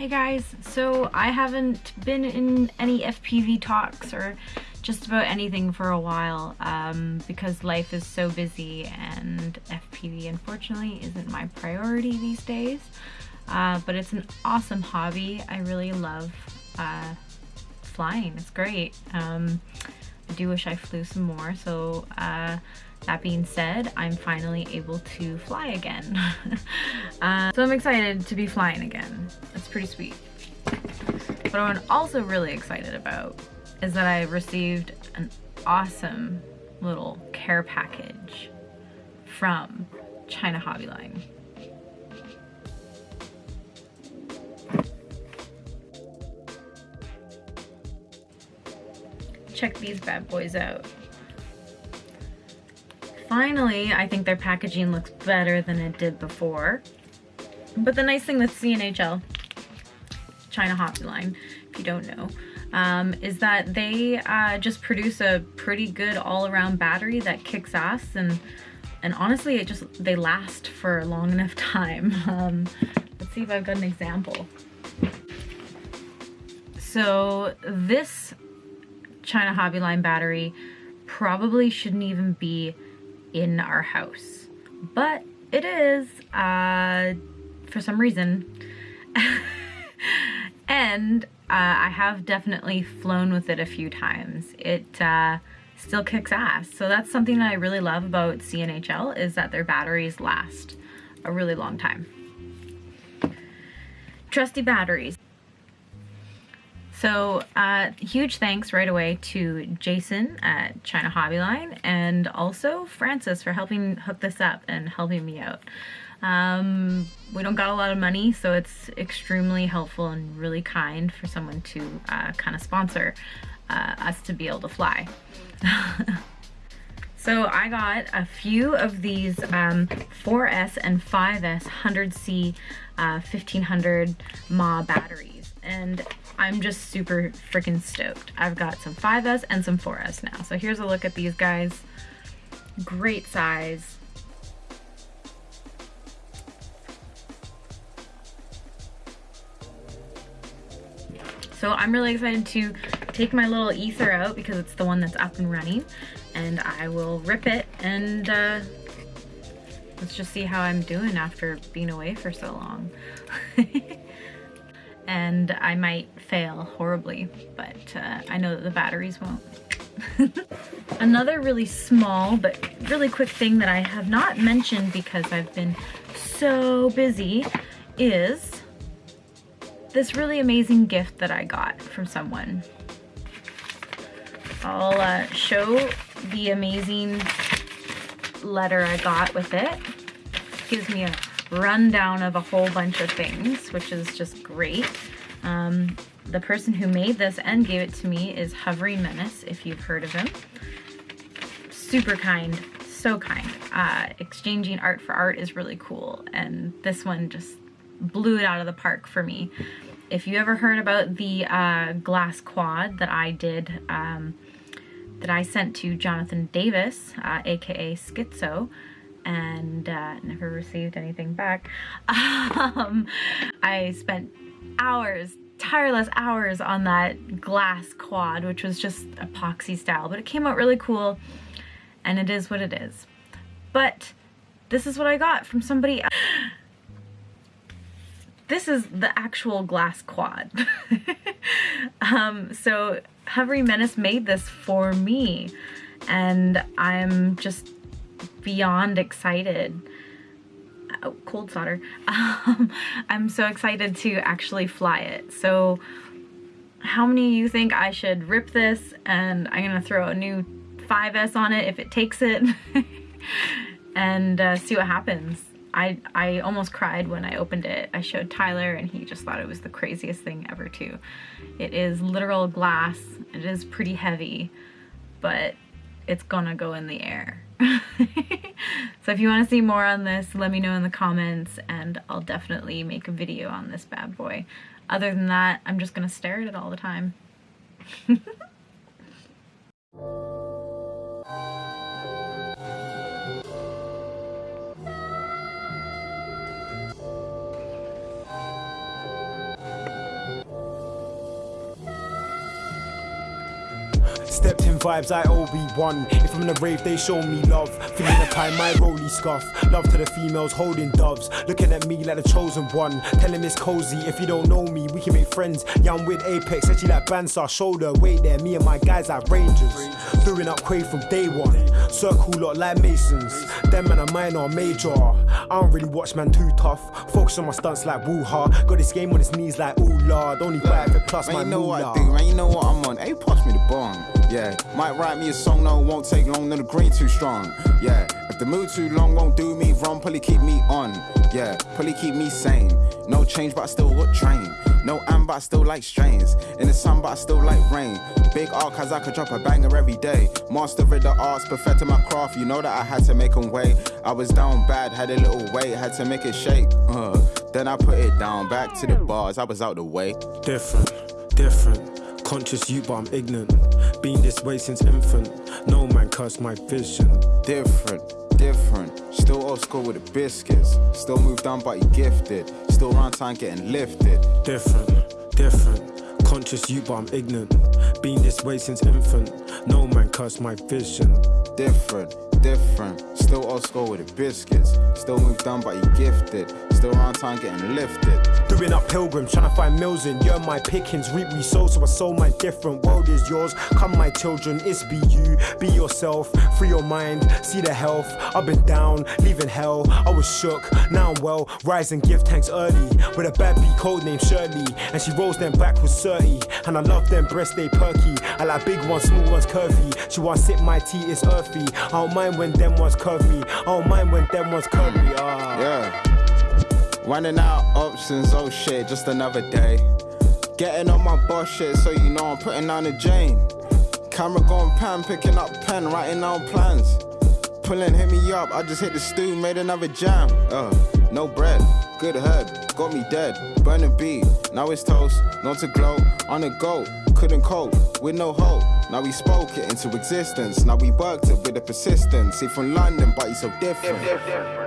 Hey guys, so I haven't been in any FPV talks or just about anything for a while um, because life is so busy and FPV unfortunately isn't my priority these days. Uh, but it's an awesome hobby. I really love uh, flying. It's great. Um, I do wish I flew some more. So uh, that being said, I'm finally able to fly again. uh, so I'm excited to be flying again. It's pretty sweet. But I'm also really excited about is that I received an awesome little care package from China Hobby Line. Check these bad boys out. Finally, I think their packaging looks better than it did before. But the nice thing with CNHL, China Hobby Line, if you don't know, um, is that they uh, just produce a pretty good all-around battery that kicks ass and and honestly it just they last for a long enough time. Um, let's see if I've got an example. So this China Hobbyline battery probably shouldn't even be in our house, but it is uh, for some reason. and uh, I have definitely flown with it a few times. It uh, still kicks ass. So that's something that I really love about CNHL is that their batteries last a really long time. Trusty batteries. So uh, huge thanks right away to Jason at China Hobby Line and also Francis for helping hook this up and helping me out. Um, we don't got a lot of money, so it's extremely helpful and really kind for someone to uh, kind of sponsor uh, us to be able to fly. so I got a few of these um, 4S and 5S 100C uh, 1500 mAh batteries and I'm just super freaking stoked. I've got some 5S and some 4S now. So here's a look at these guys. Great size. So I'm really excited to take my little ether out because it's the one that's up and running and I will rip it and uh, let's just see how I'm doing after being away for so long. and I might fail horribly, but uh, I know that the batteries won't. Another really small but really quick thing that I have not mentioned because I've been so busy is this really amazing gift that I got from someone. I'll uh, show the amazing letter I got with it. Gives me a rundown of a whole bunch of things, which is just great. Um, the person who made this and gave it to me is Hovering Menace, if you've heard of him. Super kind, so kind. Uh, exchanging art for art is really cool, and this one just blew it out of the park for me. If you ever heard about the uh, glass quad that I did, um, that I sent to Jonathan Davis, uh, aka Schizo, and uh, never received anything back. Um, I spent hours, tireless hours on that glass quad, which was just epoxy style, but it came out really cool and it is what it is. But this is what I got from somebody This is the actual glass quad. um, so Hovering Menace made this for me and I'm just beyond excited. Oh, cold solder. Um, I'm so excited to actually fly it. So how many you think I should rip this and I'm gonna throw a new 5S on it if it takes it and uh, see what happens. I, I almost cried when I opened it. I showed Tyler and he just thought it was the craziest thing ever too. It is literal glass. It is pretty heavy, but it's gonna go in the air. so if you want to see more on this, let me know in the comments and I'll definitely make a video on this bad boy. Other than that, I'm just gonna stare at it all the time. Stepped in vibes, I Obi-Wan. If I'm in a rave, they show me love. Feeling the time, my rolly scuff. Love to the females holding doves. Looking at me like the chosen one. Telling Miss Cozy, if you don't know me, we can make friends. Yeah, I'm with Apex, actually like Bansar shoulder. Wait there, me and my guys like Rangers. Throwing up Quay from day one. Circle lot like Masons. Them man are minor, major. I don't really watch man too tough. Focus on my stunts like woo-ha. Got this game on his knees like ooh lord. Only buy it plus Man, my you know what I moolah. do, man. You know what I'm on. Hey, pass me the bong. Yeah, might write me a song, no, won't take long. No, the green too strong. Yeah, if the mood too long, won't do me wrong. Probably keep me on. Yeah, probably keep me sane. No change, but I still got train. No am, but I still like strains. In the sun, but I still like rain. Big art, cause I could drop a banger every day. Master of the arts, perfecting my craft. You know that I had to make make 'em wait. I was down bad, had a little weight, had to make it shake. Uh, then I put it down, back to the bars. I was out the way. Different, different. Conscious you, but I'm ignorant. Been this way since infant. No man cursed my vision. different, different. Still old school with the biscuits. Still moved on, but you gifted. Still around time getting lifted. Different, different. Conscious you, but I'm ignorant. Been this way since infant. No man cursed my vision. Different, different. Still old school with the biscuits. Still moved on, but you gifted. Still around time getting lifted. Doing up pilgrims, trying to find mills in. You're my pickings, reap we sow, so I sow my different. World is yours, come my children, it's be you. Be yourself, free your mind, see the health. I've been down, leaving hell. I was shook, now I'm well. Rise gift give thanks early. With a bad beat code named Shirley. And she rolls them back with 30. And I love them breasts, they perky. I like big ones, small ones, curvy. She wants sip my tea, it's earthy. I don't mind when them ones curve me. I don't mind when them ones curve me. Ah. Yeah. Running out options, oh shit, just another day. Getting on my boss shit, so you know I'm putting down the Jane. Camera going pan, picking up pen, writing down plans. Pulling, hit me up, I just hit the stew, made another jam. Uh, no bread, good head, got me dead. Burn the beat, now it's toast, not to glow, on the go. Couldn't cope with no hope. Now we spoke it into existence. Now we worked it with the persistence. He from London, but he's so different.